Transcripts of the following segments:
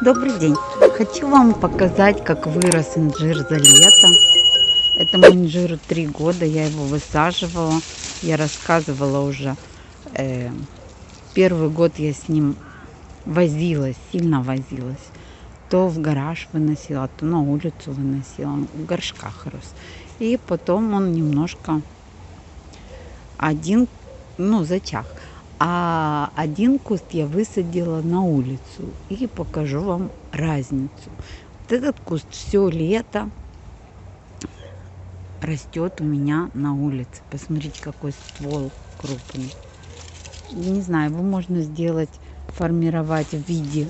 Добрый день! Хочу вам показать, как вырос инжир за лето. Этому инжиру три года, я его высаживала. Я рассказывала уже. Э, первый год я с ним возилась, сильно возилась. То в гараж выносила, то на улицу выносила. В горшках рос. И потом он немножко один, ну, зачах. А один куст я высадила на улицу и покажу вам разницу. Вот этот куст все лето растет у меня на улице. Посмотрите, какой ствол крупный. Не знаю, его можно сделать, формировать в виде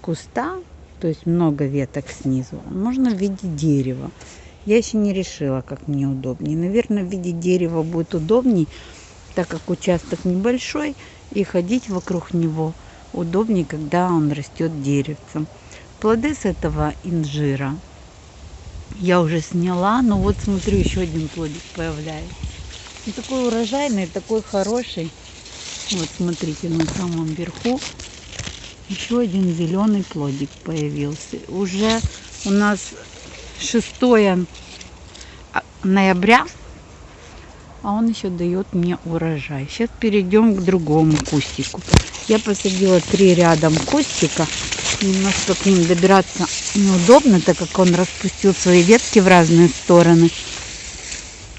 куста, то есть много веток снизу. Можно в виде дерева. Я еще не решила, как мне удобнее. Наверное, в виде дерева будет удобней, так как участок небольшой, и ходить вокруг него удобнее, когда он растет деревцем. Плоды с этого инжира я уже сняла, но вот смотрю, еще один плодик появляется. Он такой урожайный, такой хороший. Вот смотрите, на самом верху еще один зеленый плодик появился. Уже у нас 6 ноября, а он еще дает мне урожай. Сейчас перейдем к другому кустику. Я посадила три рядом кустика. Немножко к ним добираться неудобно, так как он распустил свои ветки в разные стороны.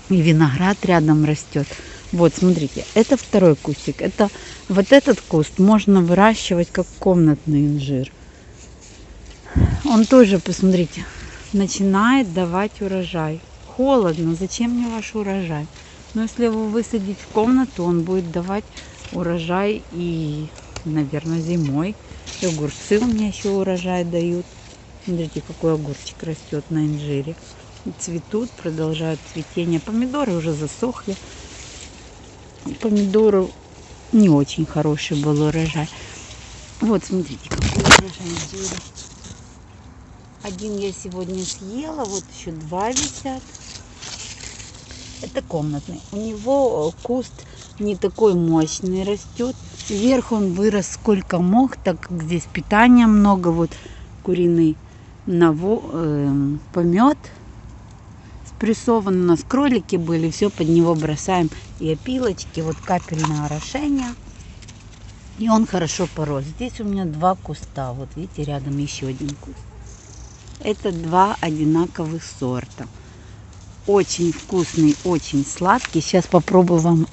И виноград рядом растет. Вот, смотрите, это второй кустик. Это вот этот куст можно выращивать как комнатный инжир. Он тоже, посмотрите, начинает давать урожай. Холодно, зачем мне ваш урожай? Но если его высадить в комнату, он будет давать урожай и, наверное, зимой. И огурцы у меня еще урожай дают. Смотрите, какой огурчик растет на инжире. Цветут, продолжают цветение. Помидоры уже засохли. Помидоры не очень хороший был урожай. Вот, смотрите, какой урожай инжира. Один я сегодня съела, вот еще два висят. Это комнатный. У него куст не такой мощный растет. Вверх он вырос сколько мог, так как здесь питания много. Вот куриный наво, э, помет спрессован. У нас кролики были, все под него бросаем. И опилочки, вот капельное орошение. И он хорошо порос. Здесь у меня два куста. Вот видите, рядом еще один куст. Это два одинаковых сорта. Очень вкусный, очень сладкий. Сейчас попробую вам...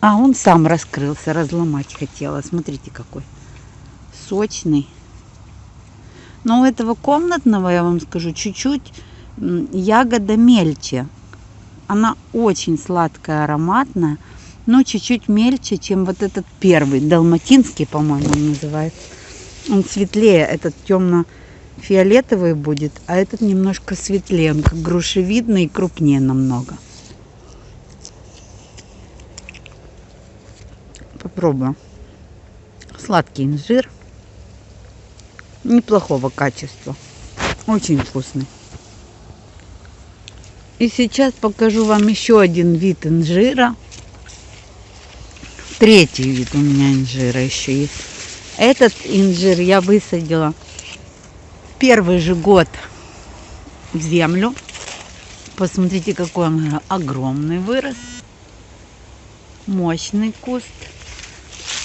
А, он сам раскрылся, разломать хотела. Смотрите, какой сочный. Но у этого комнатного, я вам скажу, чуть-чуть ягода мельче. Она очень сладкая, ароматная, но чуть-чуть мельче, чем вот этот первый, далматинский, по-моему, называется. Он светлее, этот темно фиолетовый будет, а этот немножко светлее, он как грушевидный и крупнее намного. Попробую. Сладкий инжир. Неплохого качества. Очень вкусный. И сейчас покажу вам еще один вид инжира. Третий вид у меня инжира еще есть. Этот инжир я высадила первый же год в землю. Посмотрите, какой он огромный вырос. Мощный куст.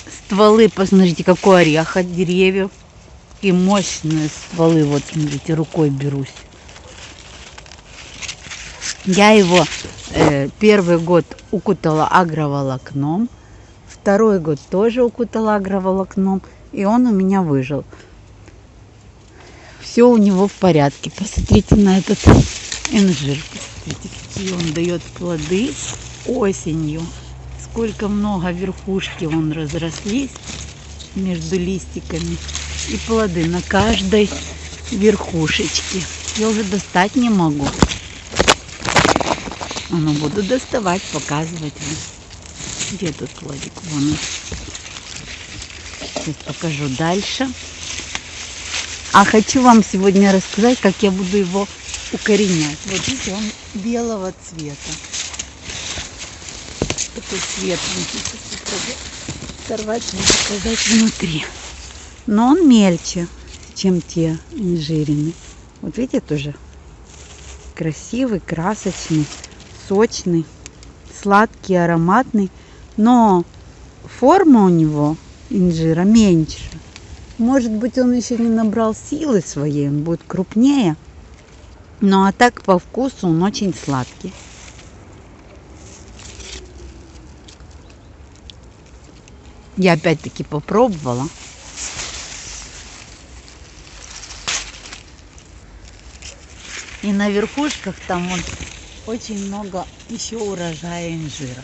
Стволы, посмотрите, какой орех от деревьев. И мощные стволы, вот смотрите, рукой берусь. Я его э, первый год укутала агроволокном. Второй год тоже укутала агроволокном. И он у меня выжил все у него в порядке. Посмотрите на этот инжир. Посмотрите, какие он дает плоды осенью. Сколько много верхушки он разрослись между листиками. И плоды на каждой верхушечке. Я уже достать не могу. Но буду доставать, показывать вам. Где тут плодик? Вон он. Сейчас покажу дальше. А хочу вам сегодня рассказать, как я буду его укоренять. Вот видите, он белого цвета. Такой светленький. Сорвать и показать внутри. Но он мельче. чем те инжирины. Вот видите, тоже красивый, красочный, сочный, сладкий, ароматный. Но форма у него инжира меньше. Может быть, он еще не набрал силы своей, он будет крупнее. Ну а так по вкусу он очень сладкий. Я опять-таки попробовала. И на верхушках там вот очень много еще урожая инжира.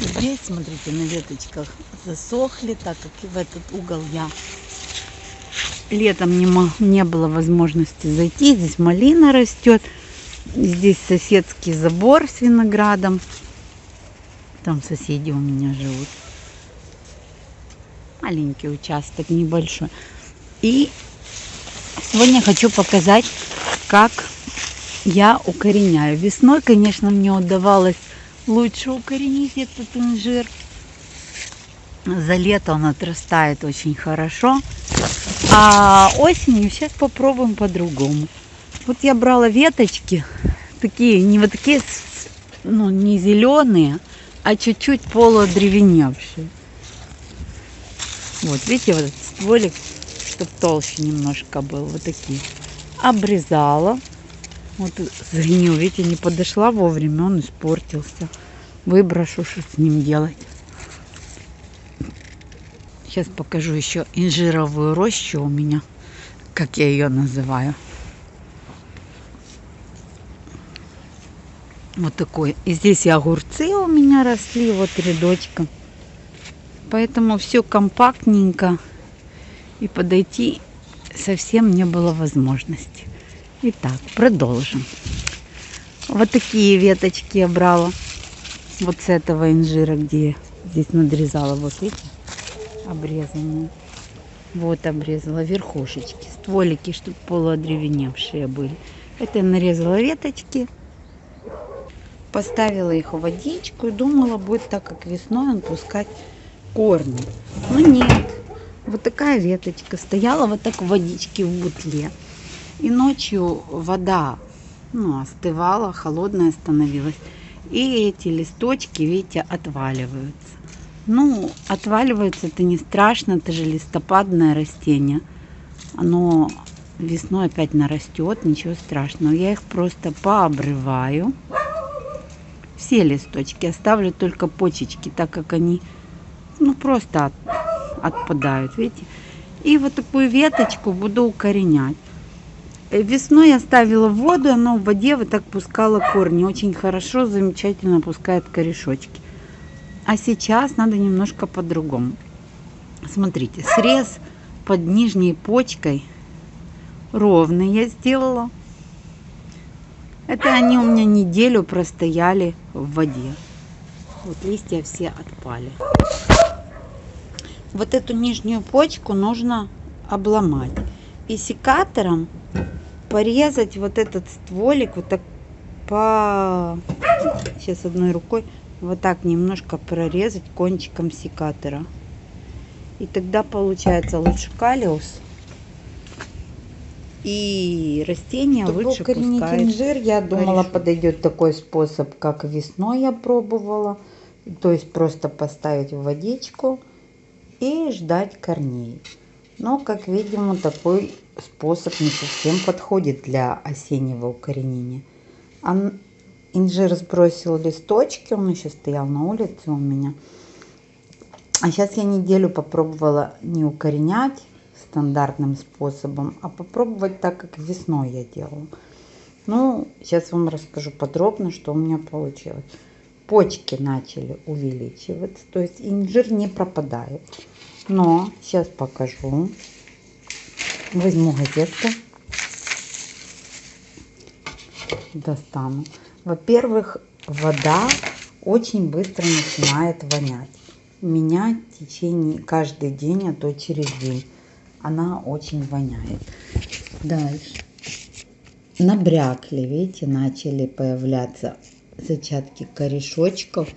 Здесь, смотрите, на веточках засохли, так как в этот угол я летом не, не было возможности зайти. Здесь малина растет. Здесь соседский забор с виноградом. Там соседи у меня живут. Маленький участок, небольшой. И сегодня хочу показать, как я укореняю. Весной, конечно, мне удавалось лучше укоренить этот инжир. За лето он отрастает очень хорошо. А осенью сейчас попробуем по-другому. Вот я брала веточки, такие, не вот такие, ну, не зеленые, а чуть-чуть полуодревеневшие. Вот, видите, вот этот стволик, чтобы толще немножко был, вот такие. Обрезала. Вот сгнил, видите, не подошла вовремя, он испортился. Выброшу, что с ним делать. Сейчас покажу еще инжировую рощу у меня, как я ее называю. Вот такой. И здесь и огурцы у меня росли, вот рядочком. Поэтому все компактненько. И подойти совсем не было возможности. Итак, продолжим. Вот такие веточки я брала. Вот с этого инжира, где я здесь надрезала. Вот видите? Обрезанные. Вот обрезала верхушечки, стволики, чтобы полуодревеневшие были. Это нарезала веточки, поставила их в водичку и думала, будет так, как весной он пускать корни. Но нет. Вот такая веточка стояла вот так в водичке в бутле. И ночью вода ну, остывала, холодная становилась. И эти листочки, видите, отваливаются. Ну, отваливается это не страшно, это же листопадное растение. Оно весной опять нарастет, ничего страшного. Я их просто пообрываю. Все листочки, оставлю только почечки, так как они ну просто от, отпадают, видите. И вот такую веточку буду укоренять. Весной я ставила воду, она в воде вот так пускала корни. Очень хорошо, замечательно пускает корешочки. А сейчас надо немножко по-другому. Смотрите, срез под нижней почкой ровный я сделала. Это они у меня неделю простояли в воде. Вот листья все отпали. Вот эту нижнюю почку нужно обломать. И секатором порезать вот этот стволик вот так по... Сейчас одной рукой вот так немножко прорезать кончиком секатора. И тогда получается лучше калиус. И растение Чтобы лучше пускает. инжир, я думала, подойдет такой способ, как весной я пробовала. То есть просто поставить в водичку и ждать корней. Но, как видим, такой способ не совсем подходит для осеннего укоренения. Инжир сбросил листочки, он еще стоял на улице у меня. А сейчас я неделю попробовала не укоренять стандартным способом, а попробовать так, как весной я делала. Ну, сейчас вам расскажу подробно, что у меня получилось. Почки начали увеличиваться, то есть инжир не пропадает. Но сейчас покажу. Возьму газетку. Достану. Во-первых, вода очень быстро начинает вонять. Меня в течение каждый день, а то через день, она очень воняет. Дальше. Набрякли, видите, начали появляться зачатки корешочков.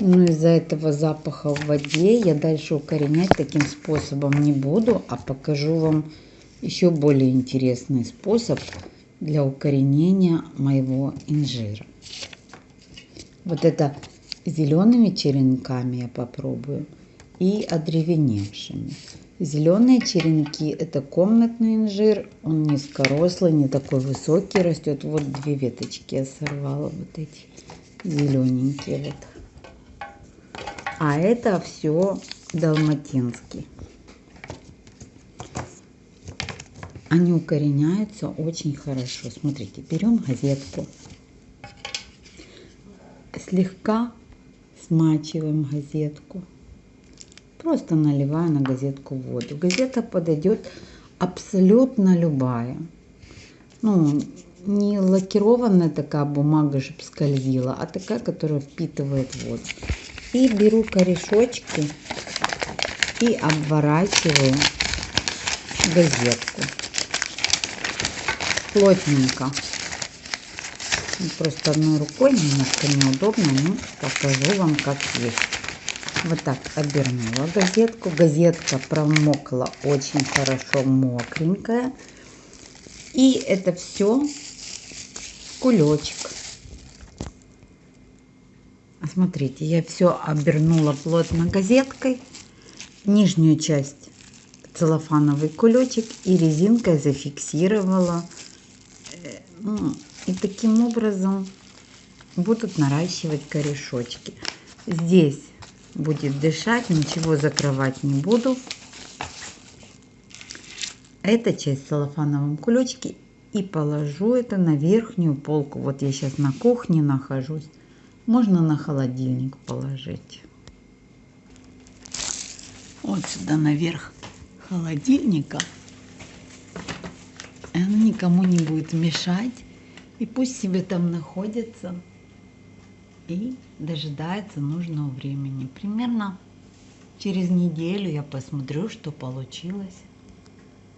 Но из-за этого запаха в воде я дальше укоренять таким способом не буду, а покажу вам еще более интересный способ для укоренения моего инжира. Вот это зелеными черенками я попробую и одревеневшими. Зеленые черенки это комнатный инжир, он низкорослый, не такой высокий растет. Вот две веточки я сорвала, вот эти зелененькие вот. А это все далматинский. Они укореняются очень хорошо. Смотрите, берем газетку, слегка смачиваем газетку. Просто наливаю на газетку воду. Газета подойдет абсолютно любая. Ну, не лакированная такая бумага, чтобы скользила, а такая, которая впитывает воду. И беру корешочки и обворачиваю газетку плотненько. Просто одной рукой немножко неудобно, но покажу вам как есть. Вот так обернула газетку. Газетка промокла очень хорошо, мокренькая. И это все кулечек. Смотрите, я все обернула плотно газеткой. Нижнюю часть целлофановый кулечек и резинкой зафиксировала ну, и таким образом будут наращивать корешочки. Здесь будет дышать, ничего закрывать не буду. Эта часть в целлофановом кулечке и положу это на верхнюю полку. Вот я сейчас на кухне нахожусь. Можно на холодильник положить. Вот сюда наверх холодильника она никому не будет мешать. И пусть себе там находится и дожидается нужного времени. Примерно через неделю я посмотрю, что получилось,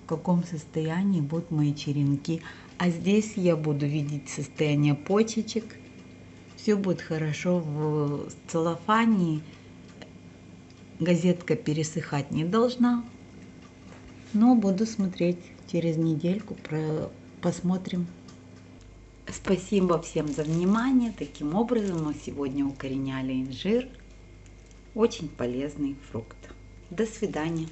в каком состоянии будут мои черенки. А здесь я буду видеть состояние почечек. Все будет хорошо в целлофане. Газетка пересыхать не должна. Но буду смотреть через недельку посмотрим. Спасибо всем за внимание. Таким образом мы сегодня укореняли инжир. Очень полезный фрукт. До свидания.